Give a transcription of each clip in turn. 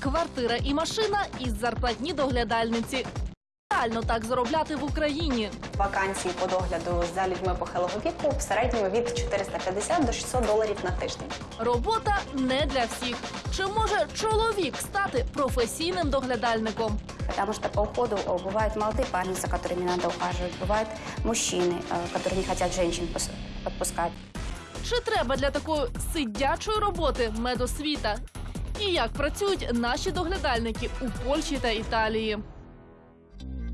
квартира і машина із зарплатні доглядальниці. Реально так заробляти в Україні. Вакансії по догляду за людьми похилого віку в середньому від 450 до 600 доларів на тиждень. Робота не для всіх. Чи може чоловік стати професійним доглядальником? Потому что по уходу э, бывают молодые парни, за которыми надо ухаживать, бывают мужчины, э, которые не хотят женщин пос- подпускать. Чи треба для такої сидячої роботи медосвіта? І як працюють наші доглядальники у Польщі та Італії?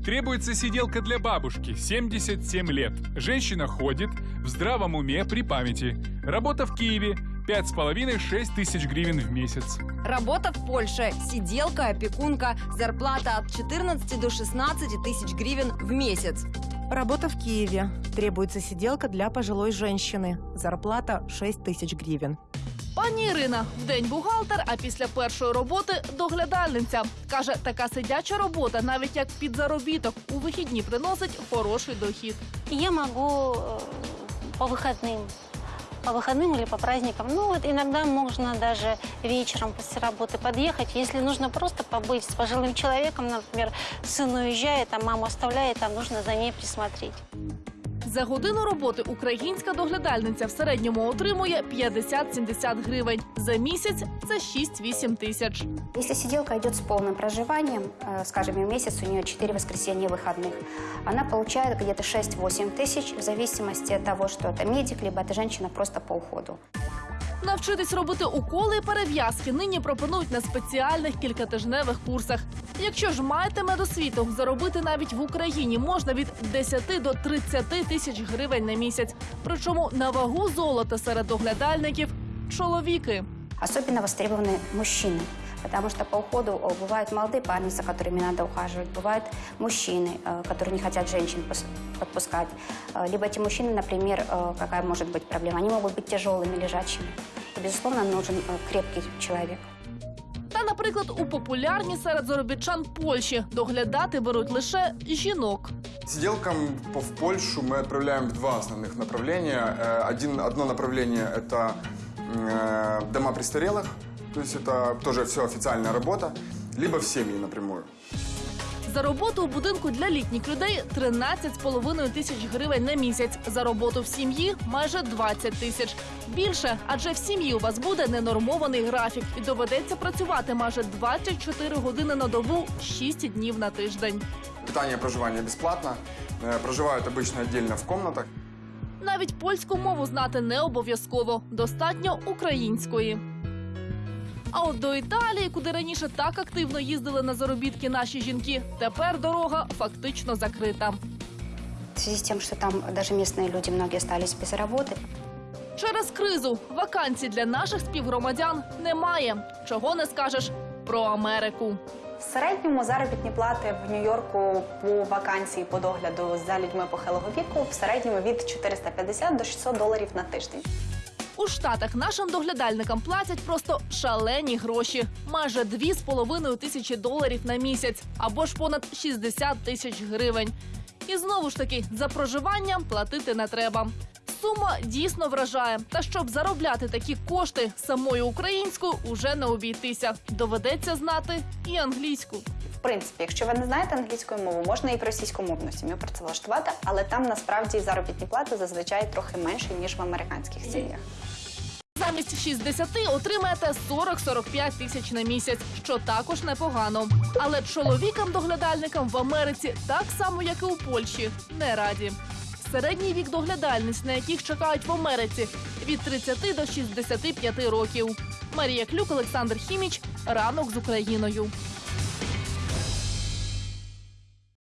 Требуется сиделка для бабушки, 77 лет. Женщина ходит, в здравом уме, при памяти. Работа в Киеве, 5,5-6 тысяч гривен в месяц. Работа в Польше. Сиделка, опекунка. Зарплата от 14 до 16 тысяч гривен в месяц. Работа в Киеве. Требуется сиделка для пожилой женщины. Зарплата 6 тысяч гривен. Пані Ірина вдень бухгалтер, а після першої роботи доглядальниця. Каже, така сидяча робота, навіть як підзаробіток, у вихідні приносить хороший дохід. Я могу э, по выходным, по выходным или по праздникам. Ну вот иногда можно даже вечером после работы подъехать, если нужно просто побыть с пожилым человеком, например, сын уезжает, а маму оставляет, там нужно за ней присмотреть. За годину роботи українська доглядальниця в середньому отримує 50-70 гривень. За місяць це 6-8 тисяч. Если сиделка идет с полным проживанием, э, скажем, и в месяц у нее 4 воскресенья выходных, она получает где-то 6-8 тысяч в зависимости от того, что это медик, либо это женщина просто по уходу. Навчитись робити уколи і перев'язки нині пропонують на спеціальних кількатижневих курсах. Якщо ж маєте медосвіту, заробити навіть в Україні можна від 10 до 30 тисяч гривень на місяць. Причому на вагу золота серед оглядальників чоловіки. Особливо востребовані мужчины, потому что по уходу э, бывают молодые парни, за которыми надо ухаживать, бывают мужчины, э, которые не хотят женщин пос- подпускать. Э, Либо эти мужчины, например, э, какая может быть проблема, они могут быть тяжелыми, лежачими. И, безусловно, нужен э, крепкий человек. Та, наприклад, у популярні серед заробітчан Польщі доглядати беруть лише жінок. Сиделкам по- в Польшу мы отправляем в два основных направления. Э, Один, одно направление – это э, дома престарелых, то есть это тоже все официальная работа, либо в семьи напрямую. За роботу у будинку для літніх людей 13,5 тисяч гривень на місяць. За роботу в сім'ї майже 20 тисяч. Більше, адже в сім'ї у вас буде ненормований графік і доведеться працювати майже 24 години на добу, 6 днів на тиждень. Питание и проживание бесплатно. Э, Проживают обычно отдельно в комнатах. Навіть польську мову знати не обов'язково, достатньо української. А от до Італії, куди раніше так активно їздили на заробітки наші жінки, тепер дорога фактично закрита. В связи с тем, что там даже местные люди многие остались без работы, Через кризу вакансій для наших співгромадян немає. Чого не скажеш про Америку. В середньому заробітні плати в Нью-Йорку по вакансії по догляду за людьми похилого віку в середньому від 450 до 600 доларів на тиждень. У Штатах нашим доглядальникам платять просто шалені гроші майже 2,5 тисячі доларів на місяць або ж понад 60 тисяч гривень. І знову ж таки за проживання платити не треба. Сума дійсно вражає. Та щоб заробляти такі кошти самою українською уже не обійтися. Доведеться знати і англійську. В принципі, якщо ви не знаєте англійської мови, можна і в російськомовну сім'ю працевлаштувати, але там насправді заробітні плати зазвичай трохи менші ніж в американських сім'ях. Замість 60 отримаєте 40-45 тисяч на місяць, що також непогано. Але чоловікам-доглядальникам в Америці так само, як і у Польщі, не раді. Середній вік доглядальниць, на яких чекають в Америці, від 30 до 65 років. Марія Клюк, Олександр Хіміч. Ранок з Україною.